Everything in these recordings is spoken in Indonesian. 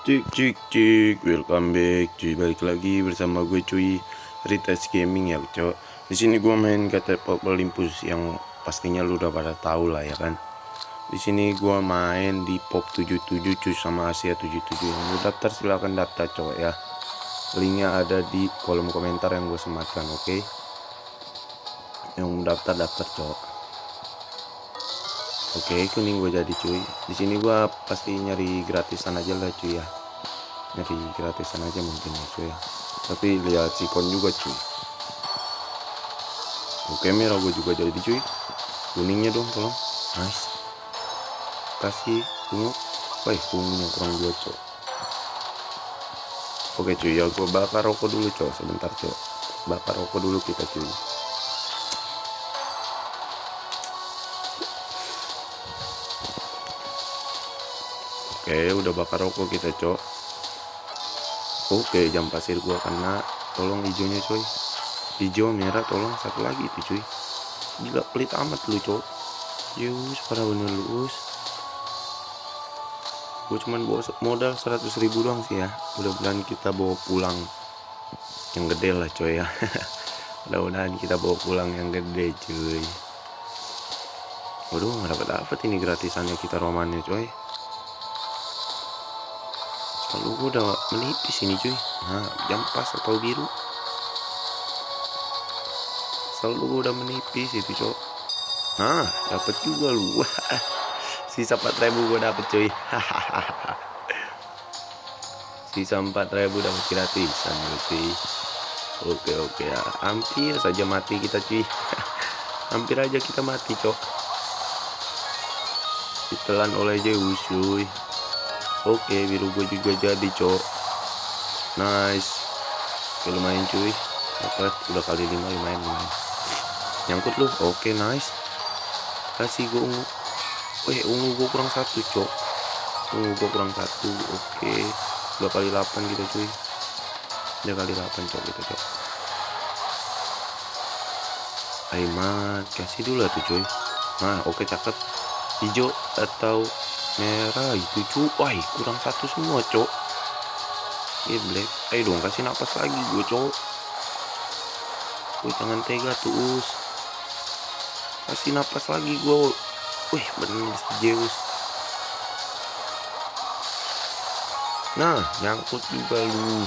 Cik cik cik, welcome back cuy balik lagi bersama gue cuy Ritas Gaming ya cok. Di sini gue main kata Pop Olympus yang pastinya lu udah pada tahu lah ya kan. Di sini gue main di Pop 77 cuy sama Asia 77 yang mau daftar silahkan daftar cok ya. Linknya ada di kolom komentar yang gue sematkan oke. Okay? Yang daftar daftar cok. Oke, kuning gue jadi cuy. Di sini gue pasti nyari gratisan aja lah cuy ya. Nyari gratisan aja mungkin ya cuy ya. Tapi lihat sikon juga cuy. Oke, merah gue juga jadi cuy. Kuningnya dong tolong. Nice. Kasih ungu. Wah, ungunya kurang dua cuy. Oke cuy, ya gue bakar rokok dulu cuy. Sebentar cuy. Bakar rokok dulu kita cuy. Oke udah bakar rokok kita cok. Oke jam pasir gua kena. Tolong hijaunya coy Hijau merah tolong. Satu lagi itu cuy. Gila pelit amat lu cok. Yus parah bener lu us. Gue cuman bawa modal 100 ribu doang sih ya. Mudah-mudahan kita bawa pulang Yang gede lah coy ya. Mudah-mudahan kita bawa pulang yang gede cuy. Waduh nggak dapat dapat ini gratisannya kita romannya coy kalau gue udah menipis ini cuy. Nah jam pas atau biru. Selalu gue udah menipis itu cok. Nah dapat juga lu. Sisa 4000 gue dapet cuy. Sisa 4000 dapat gratisan berarti. Oke oke. Ya hampir saja mati kita cuy. Hampir aja kita mati cok. Ditelan oleh Zeus cuy Oke biru gue juga jadi cok. Nice. Oke lumayan cuy. Dapat udah kali lima lumayan lumayan. Nyangkut lu. Oke nice. Kasih gue ungu. Weh ungu gue kurang satu cok. Ungu gue kurang satu. Oke. Dua kali delapan gitu cuy. Dua kali delapan cok gitu cok. Aimat Kasih dulu tuh cuy. Nah oke cakep. Hijau atau merah itu cu. Wah kurang satu semua cok eh black. Ayo dong kasih napas lagi gue cok gue jangan tega tuh us. Kasih napas lagi gue wih bener Zeus. Nah nyangkut juga lu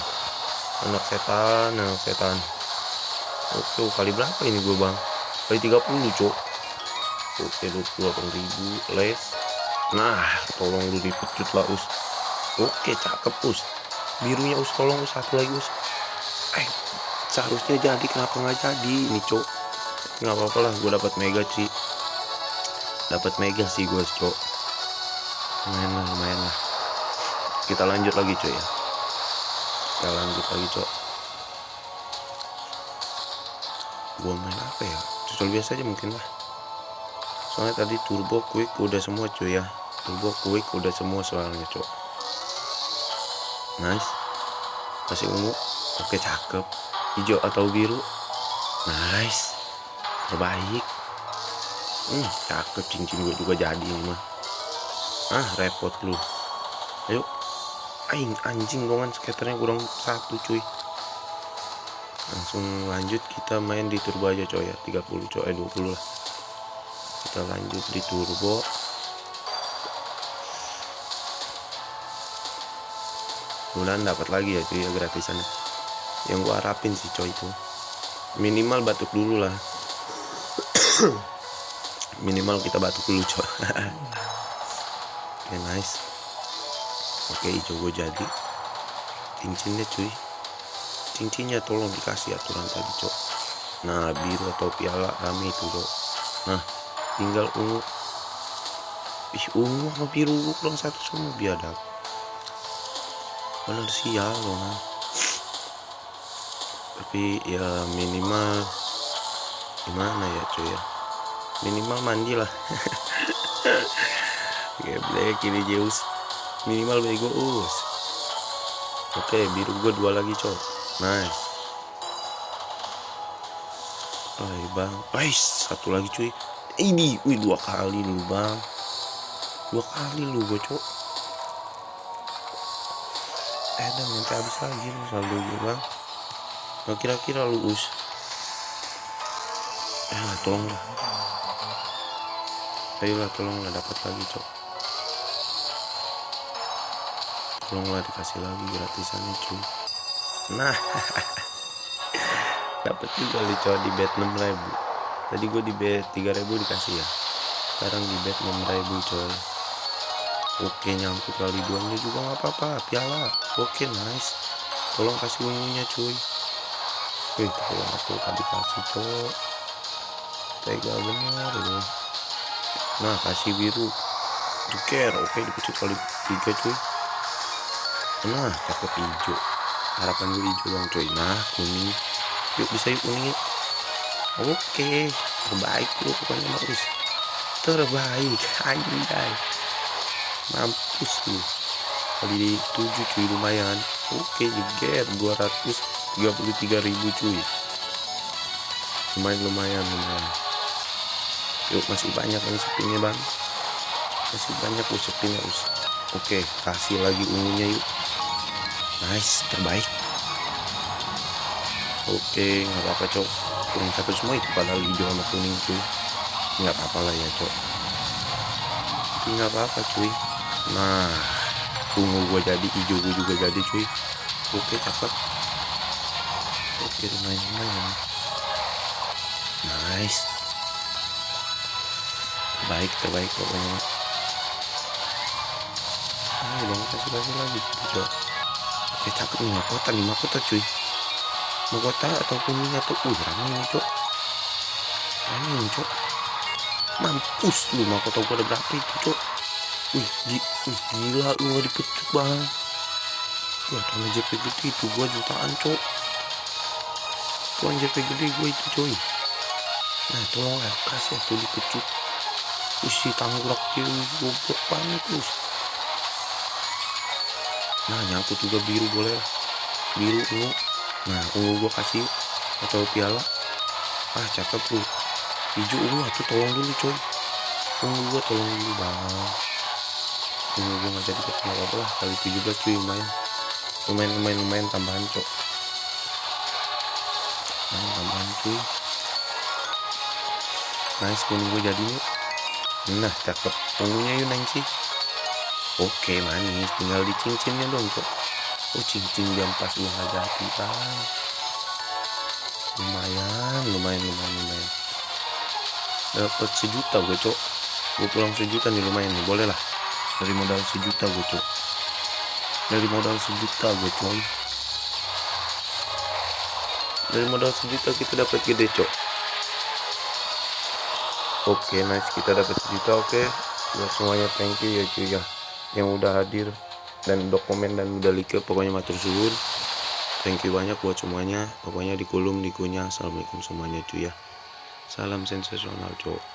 anak setan anak setan. Oke kali berapa ini gue bang? Kali 30 cok oke 28 ribu les Nah, tolong lu dipecut lah, Us. Oke, cakep, Us. Birunya, Us. Tolong, Us. Satu lagi, Us. Eh, seharusnya jadi. Kenapa nggak jadi? Ini, Cok. Nggak apa-apa lah. Gue dapat mega, sih. Dapat mega sih gue, Cok. Lumayan lah, lumayan lah. Kita lanjut lagi, Cok, ya. Kita lanjut lagi, Cok. Gue main apa ya? Tutorial biasa aja mungkin lah soalnya tadi turbo quick udah semua cuy ya. Turbo quick udah semua soalnya cok. Nice. Kasih ungu. Oke cakep. Hijau atau biru? Nice. Terbaik. Hmm cakep. Cincin gue juga jadi ini mah. Ah repot lu. Ayo. Aing anjing dongan skaternya kurang satu cuy. Langsung lanjut kita main di turbo aja coy ya. 30 coy eh 20 lah kita lanjut di turbo. Bulan dapat lagi ya cuy ya gratisan. Yang gua harapin sih coy itu. Minimal batuk dulu lah. Minimal kita batuk dulu coy. Oke okay, nice. Oke okay, hijau gue jadi. Cincinnya cuy. Cincinnya tolong dikasih aturan tadi cok nah biru atau piala kami itu cok nah tinggal ungu. Ih ungu sama biru kurang satu semua. Biadab. Bener sial loh nah. tapi ya minimal gimana ya cuy ya? Minimal mandi lah. Geblek ini Zeus. Minimal bego us oke biru gue dua lagi cok. Nice. Hai bang, Ais, satu lagi cuy ini wih dua kali nih bang. Dua kali lu bocok eh dan nanti habis lagi lu saldo gue bang. Nah, kira-kira lu us. Ah tolonglah ayolah tolonglah dapat lagi cok. Tolonglah dikasih lagi gratisan cuy. Nah dapat juga lu cok di bet 6000 tadi gue di bet 3000 dikasih ya. Sekarang di bet 6000 coy. Oke nyangkut kali duanya juga nggak apa-apa. Piala. Oke nice. Tolong kasih ungunya cuy. Wih, tolong aku tadi kasih cok. Tega bener ini. Nah kasih biru. Jeker oke dipecut kali tiga cuy. Nah cakep hijau. Harapan gue hijau dong cuy. Nah kuning. Yuk bisa yuk kuning yuk oke terbaik lu pokoknya bagus. Terbaik anjay. Mampus lu. Kali 7 cuy lumayan. Oke jeger 233.000 cuy. Lumayan lumayan lumayan. Yuk masih banyak yang sepinya bang. Masih banyak us sepinya us. Oke kasih lagi ungunya yuk. Nice terbaik. Oke nggak apa-apa cok kuning satu semua itu padahal hijau sama kuning cuy nggak apa-apa lah ya cok. Nggak apa-apa cuy. Nah ungu gua jadi hijau gua juga jadi cuy. Oke cakep. Oke lumayan lumayan nice. Baik terbaik pokoknya. Ayo dong kasih kasih lagi gitu cok. Oke cakep nih mahkota nih mahkota cuy mahkota ataupun atau uh nih cok. Nih cok. Mampus lu mahkota gua ada berapa itu cok. Wih, wih gila lu gak dipecut bang gua tanah JP gede itu gua jutaan cok. Tuan JP gede gua itu coy. Nah tolong ya kasih tuh dipecut. Isi tanggurak dia goblok banget terus nah nyangkut juga biru boleh biru ungu nah ungu gua kasih atau piala. Ah cakep lu hijau ungu tuh tolong dulu coy ungu gua tolong dulu bang. Ungu gua nggak jadi ketemu apa lah. Kali 17 cuy lumayan. Lumayan lumayan lumayan tambahan cok. Nah tambahan cuy. Nice kuning gue jadi nih nah cakep. Ungunya yuk sih. Oke manis. Tinggal di cincinnya dong cok oh cincin jam pas jadi bang. Lumayan lumayan lumayan lumayan. Dapat sejuta gue cok. Gue pulang sejuta nih lumayan nih. Boleh lah. Dari modal sejuta gue cok. Dari modal sejuta gue coy dari modal sejuta kita dapat gede cok. Oke nice. Kita dapat sejuta oke. Ya semuanya thank you ya cuy ya. Yang udah hadir dan dokumen dan udah like pokoknya matur suwun. Thank you banyak buat semuanya. Pokoknya di kolom dikunya assalamualaikum semuanya cuy ya. Salam sensasional cok